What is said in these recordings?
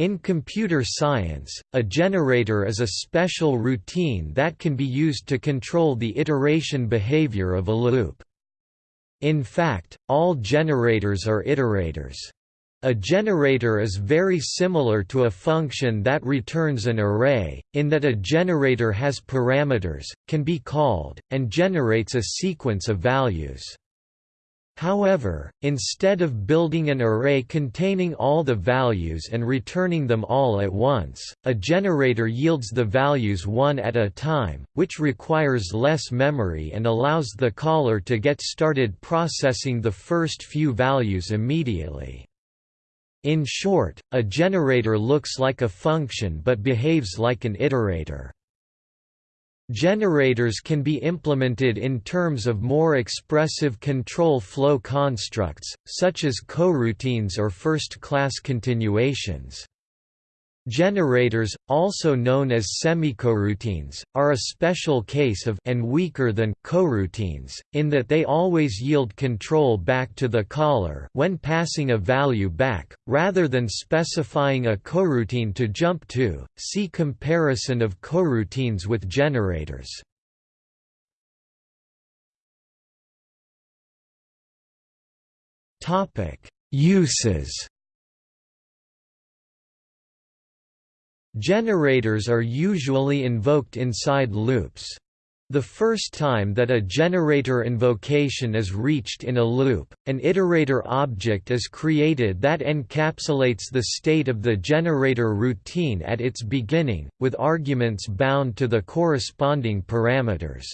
In computer science, a generator is a special routine that can be used to control the iteration behavior of a loop. In fact, all generators are iterators. A generator is very similar to a function that returns an array, in that a generator has parameters, can be called, and generates a sequence of values. However, instead of building an array containing all the values and returning them all at once, a generator yields the values one at a time, which requires less memory and allows the caller to get started processing the first few values immediately. In short, a generator looks like a function but behaves like an iterator. Generators can be implemented in terms of more expressive control flow constructs, such as coroutines or first-class continuations. Generators, also known as semicoroutines, are a special case of and weaker than coroutines, in that they always yield control back to the caller when passing a value back, rather than specifying a coroutine to jump to. See comparison of coroutines with generators. Topic: Uses Generators are usually invoked inside loops. The first time that a generator invocation is reached in a loop, an iterator object is created that encapsulates the state of the generator routine at its beginning, with arguments bound to the corresponding parameters.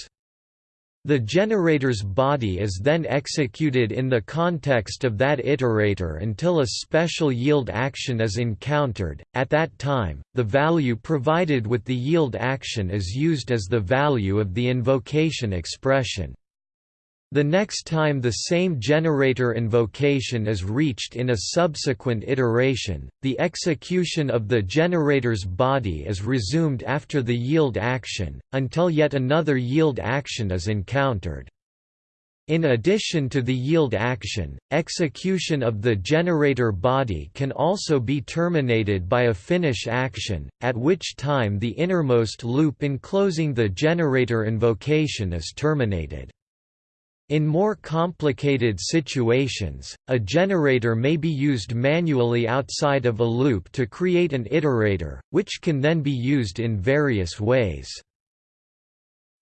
The generator's body is then executed in the context of that iterator until a special yield action is encountered. At that time, the value provided with the yield action is used as the value of the invocation expression. The next time the same generator invocation is reached in a subsequent iteration, the execution of the generator's body is resumed after the yield action, until yet another yield action is encountered. In addition to the yield action, execution of the generator body can also be terminated by a finish action, at which time the innermost loop enclosing the generator invocation is terminated. In more complicated situations, a generator may be used manually outside of a loop to create an iterator, which can then be used in various ways.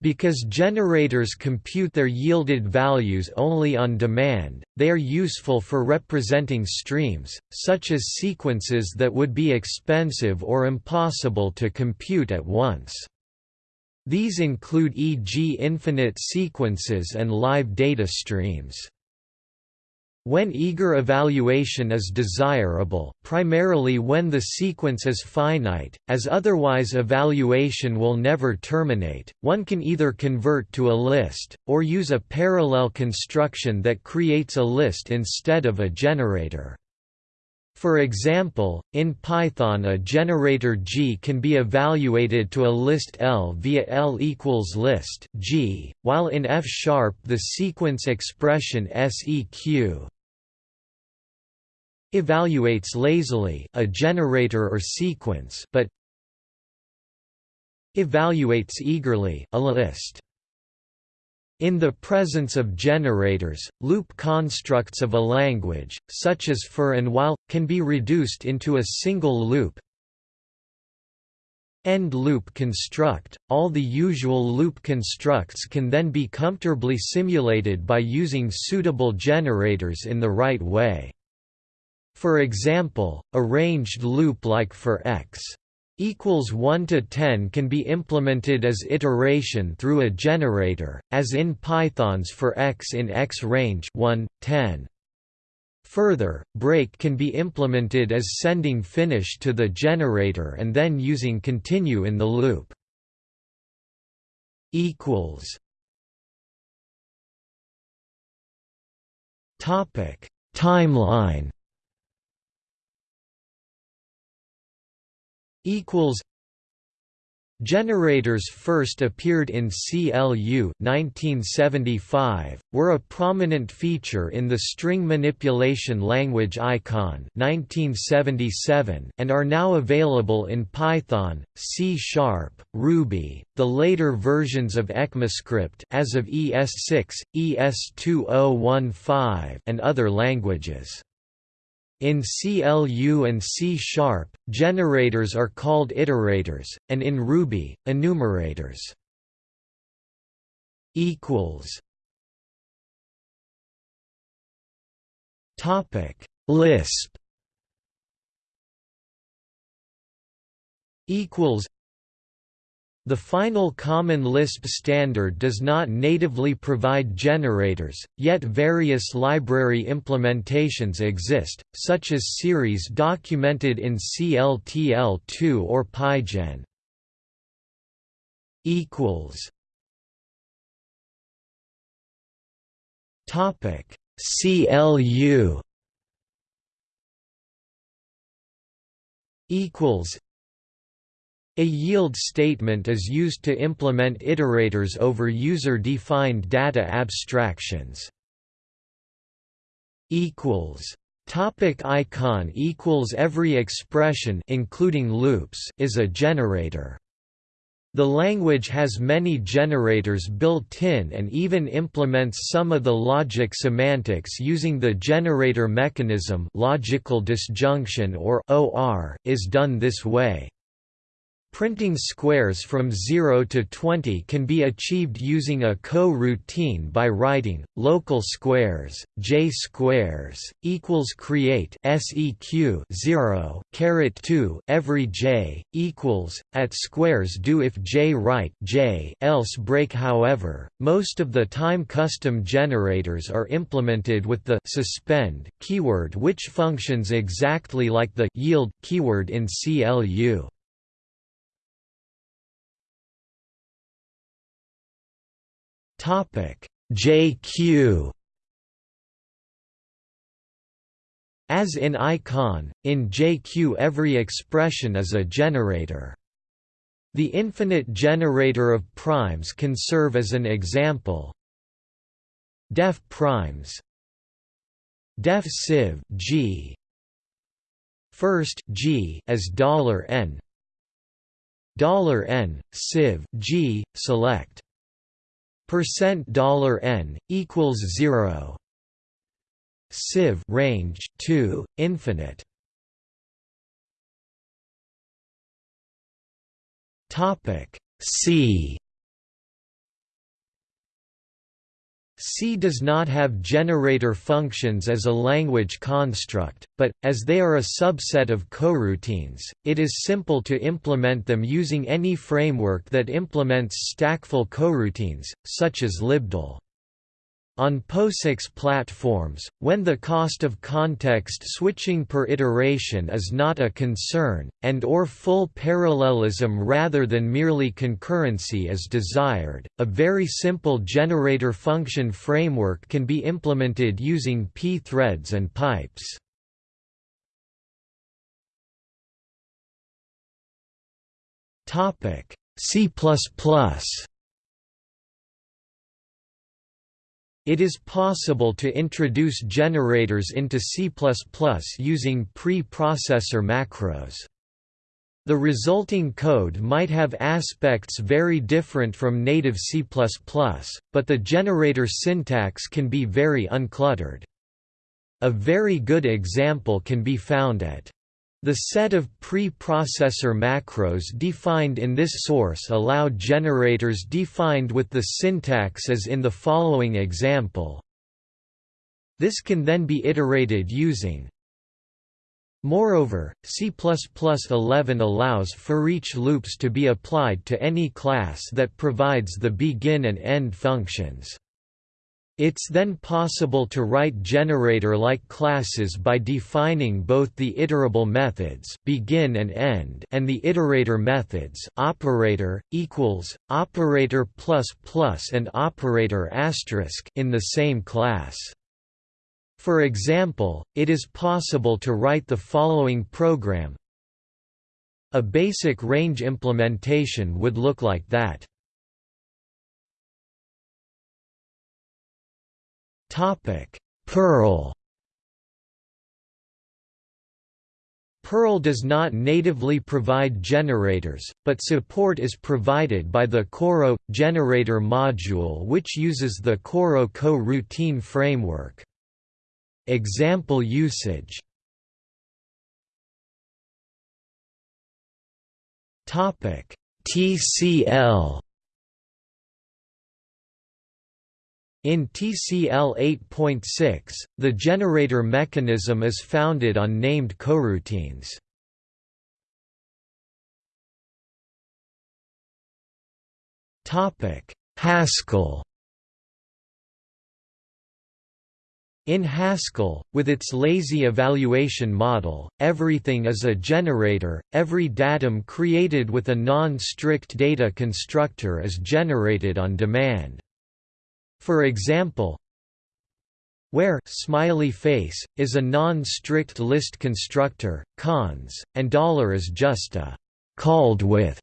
Because generators compute their yielded values only on demand, they are useful for representing streams, such as sequences that would be expensive or impossible to compute at once. These include e.g. infinite sequences and live data streams. When eager evaluation is desirable, primarily when the sequence is finite, as otherwise evaluation will never terminate, one can either convert to a list, or use a parallel construction that creates a list instead of a generator. For example, in Python a generator G can be evaluated to a list L via L equals list G, while in F-sharp the sequence expression seq evaluates lazily a generator or sequence but evaluates eagerly a list. In the presence of generators, loop constructs of a language, such as for and while, can be reduced into a single loop. End loop construct. All the usual loop constructs can then be comfortably simulated by using suitable generators in the right way. For example, a loop like for x equals 1 to 10 can be implemented as iteration through a generator, as in Python's for x in x range 1, 10. Further, break can be implemented as sending finish to the generator and then using continue in the loop. equals Topic: Timeline equals Generators first appeared in CLU 1975, were a prominent feature in the string manipulation language ICON 1977, and are now available in Python, C Ruby, the later versions of ECMAScript as of ES6, ES2015 and other languages. In CLU and C Sharp, generators are called iterators, and in Ruby, enumerators. Topic. Lisp. Equals the final Common Lisp standard does not natively provide generators, yet various library implementations exist, such as series documented in CLTL2 or PyGen. Topic. CLU equals a yield statement is used to implement iterators over user-defined data abstractions. Topic icon equals Every expression including loops is a generator. The language has many generators built in and even implements some of the logic semantics using the generator mechanism logical disjunction or OR is done this way. Printing squares from 0 to 20 can be achieved using a co-routine by writing local squares j squares equals create seq 0 caret 2 every j equals at squares do if j write j else break however. Most of the time custom generators are implemented with the suspend keyword which functions exactly like the yield keyword in CLU JQ As in icon, in JQ every expression is a generator. The infinite generator of primes can serve as an example. Def primes. Def sieve G. First G as dollar $n. Dollar $n sieve G select percent dollar n equals 0 sieve range 2 infinite. Topic c C does not have generator functions as a language construct, but, as they are a subset of coroutines, it is simple to implement them using any framework that implements stackful coroutines, such as libdill. On POSIX platforms, when the cost of context switching per iteration is not a concern, and or full parallelism rather than merely concurrency is desired, a very simple generator function framework can be implemented using p-threads and pipes. C++ It is possible to introduce generators into C++ using pre-processor macros. The resulting code might have aspects very different from native C++, but the generator syntax can be very uncluttered. A very good example can be found at the set of pre-processor macros defined in this source allow generators defined with the syntax as in the following example. This can then be iterated using Moreover, C++11 allows for each loops to be applied to any class that provides the begin and end functions. It's then possible to write generator-like classes by defining both the iterable methods begin and end and the iterator methods operator equals operator plus plus and operator asterisk in the same class. For example, it is possible to write the following program A basic range implementation would look like that. Perl Perl does not natively provide generators, but support is provided by the Coro generator module which uses the Coro coroutine framework. Example usage. TCL In TCL 8.6, the generator mechanism is founded on named coroutines. Haskell In Haskell, with its lazy evaluation model, everything is a generator, every datum created with a non-strict data constructor is generated on demand. For example, where smiley face is a non-strict list constructor, cons, and dollar is just a called with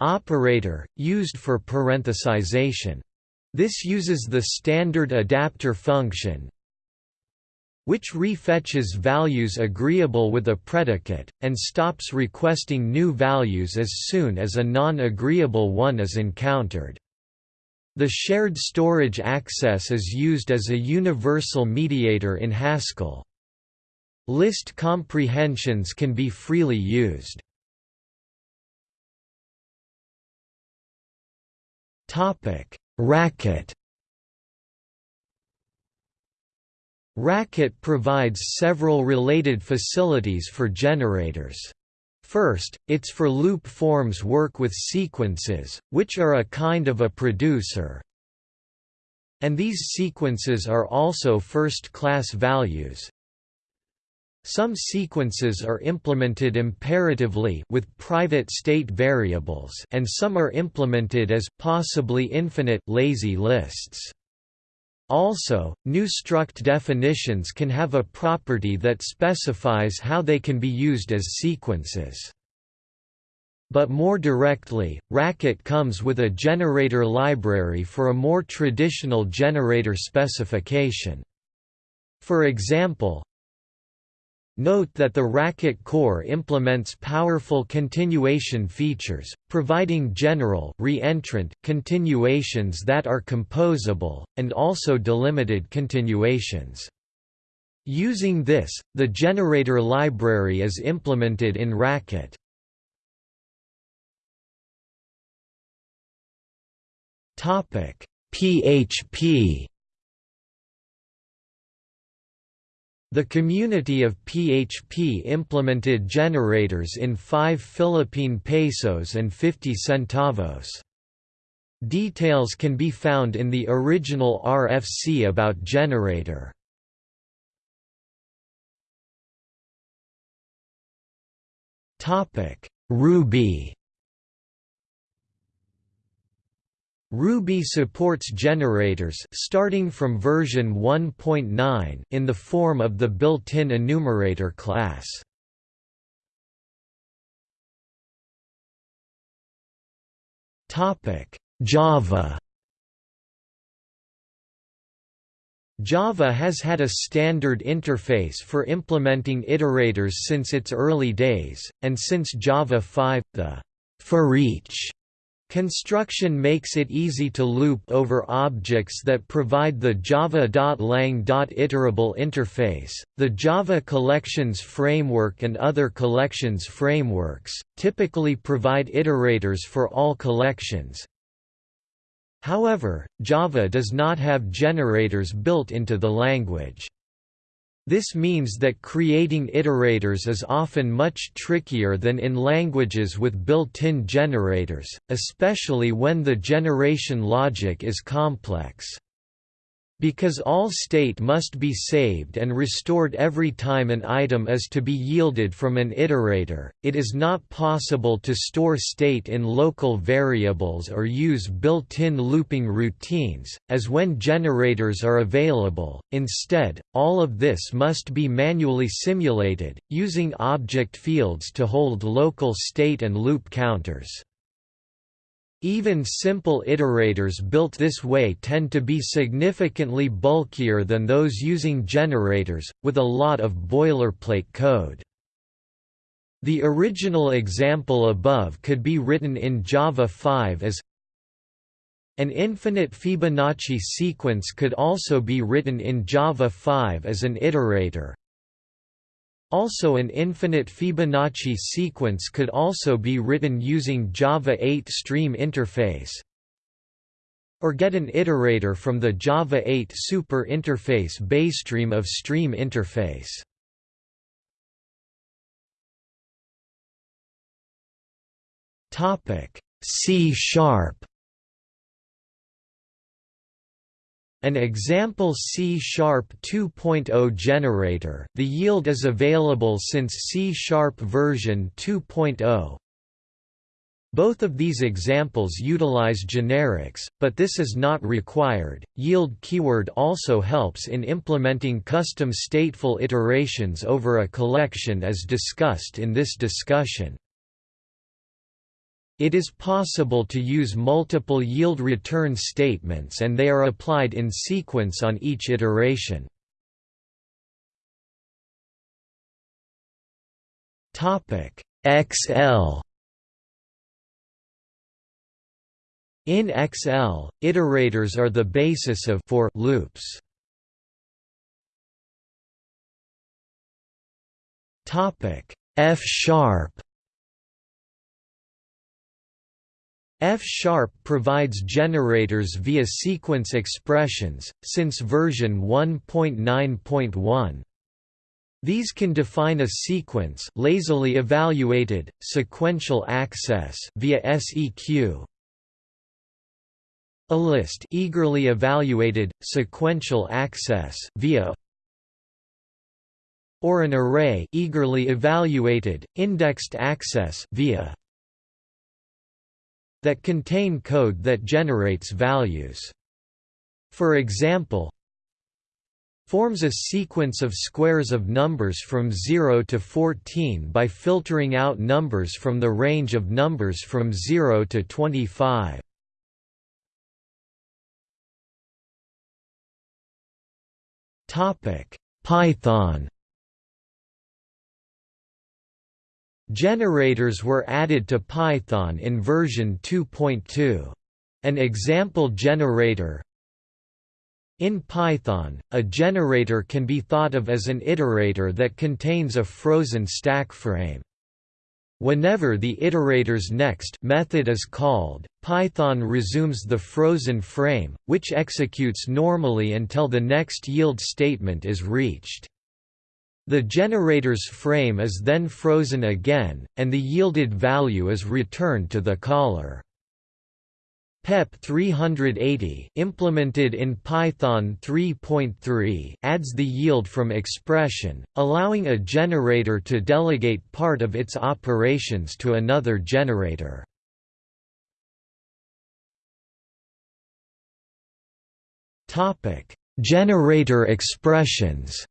operator used for parenthesization. This uses the standard adapter function which refetches values agreeable with a predicate, and stops requesting new values as soon as a non-agreeable one is encountered. The shared storage access is used as a universal mediator in Haskell. List comprehensions can be freely used. Topic: Racket Racket provides several related facilities for generators. First, its for loop forms work with sequences, which are a kind of a producer. And these sequences are also first-class values. Some sequences are implemented imperatively with private state variables and some are implemented as possibly infinite lazy lists. Also, new struct definitions can have a property that specifies how they can be used as sequences. But more directly, Racket comes with a generator library for a more traditional generator specification. For example, Note that the Racket core implements powerful continuation features, providing general reentrant continuations that are composable, and also delimited continuations. Using this, the generator library is implemented in Racket. PHP The community of PHP implemented generators in 5 Philippine pesos and 50 centavos. Details can be found in the original RFC about generator. Ruby Ruby supports generators starting from version 1.9 in the form of the built-in enumerator class. Topic: Java Java has had a standard interface for implementing iterators since its early days, and since Java 5, the for each Construction makes it easy to loop over objects that provide the java.lang.iterable interface. The Java Collections Framework and other collections frameworks typically provide iterators for all collections. However, Java does not have generators built into the language. This means that creating iterators is often much trickier than in languages with built-in generators, especially when the generation logic is complex. Because all state must be saved and restored every time an item is to be yielded from an iterator, it is not possible to store state in local variables or use built-in looping routines, as when generators are available, instead, all of this must be manually simulated, using object fields to hold local state and loop counters. Even simple iterators built this way tend to be significantly bulkier than those using generators, with a lot of boilerplate code. The original example above could be written in Java 5 as an infinite Fibonacci sequence could also be written in Java 5 as an iterator, also an infinite Fibonacci sequence could also be written using Java 8 Stream interface or get an iterator from the Java 8 super interface BaseStream of Stream interface. C sharp An example C-sharp 2.0 generator the yield is available since C-sharp version 2.0. Both of these examples utilize generics, but this is not required. Yield keyword also helps in implementing custom stateful iterations over a collection as discussed in this discussion. It is possible to use multiple yield return statements and they are applied in sequence on each iteration. XL In XL, iterators are the basis of for loops. F sharp F-sharp provides generators via sequence expressions, since version 1.9.1. These can define a sequence lazily evaluated, sequential access via SEQ, a list eagerly evaluated, sequential access via or an array eagerly evaluated, indexed access via that contain code that generates values. For example, forms a sequence of squares of numbers from 0 to 14 by filtering out numbers from the range of numbers from 0 to 25. Python Generators were added to Python in version 2.2. An example generator In Python, a generator can be thought of as an iterator that contains a frozen stack frame. Whenever the iterator's next method is called, Python resumes the frozen frame, which executes normally until the next yield statement is reached. The generator's frame is then frozen again, and the yielded value is returned to the caller. PEP 380 implemented in Python 3.3 adds the yield from expression, allowing a generator to delegate part of its operations to another generator. Generator expressions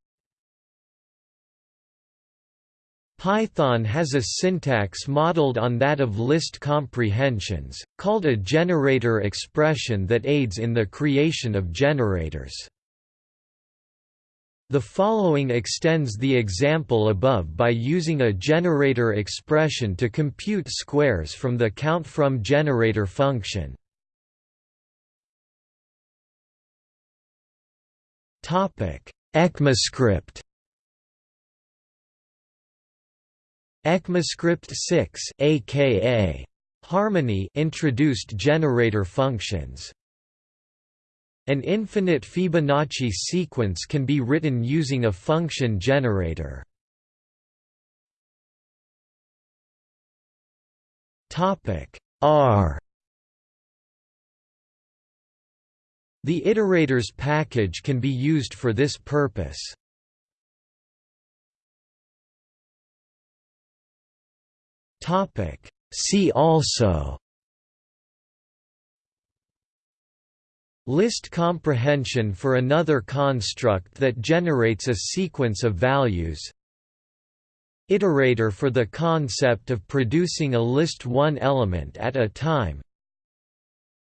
Python has a syntax modeled on that of list comprehensions, called a generator expression that aids in the creation of generators. The following extends the example above by using a generator expression to compute squares from the count_from generator function. ECMAScript ECMAScript 6 aka Harmony introduced generator functions. An infinite Fibonacci sequence can be written using a function generator. Topic R The iterators package can be used for this purpose. See also. List comprehension for another construct that generates a sequence of values. Iterator for the concept of producing a list one element at a time.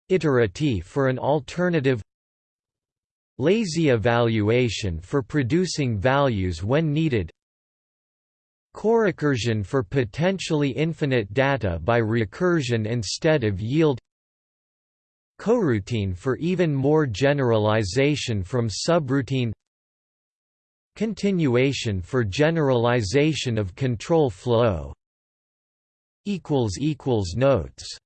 Iterative for an alternative. Lazy evaluation for producing values when needed Corecursion for potentially infinite data by recursion instead of yield Coroutine for even more generalization from subroutine Continuation for generalization of control flow Notes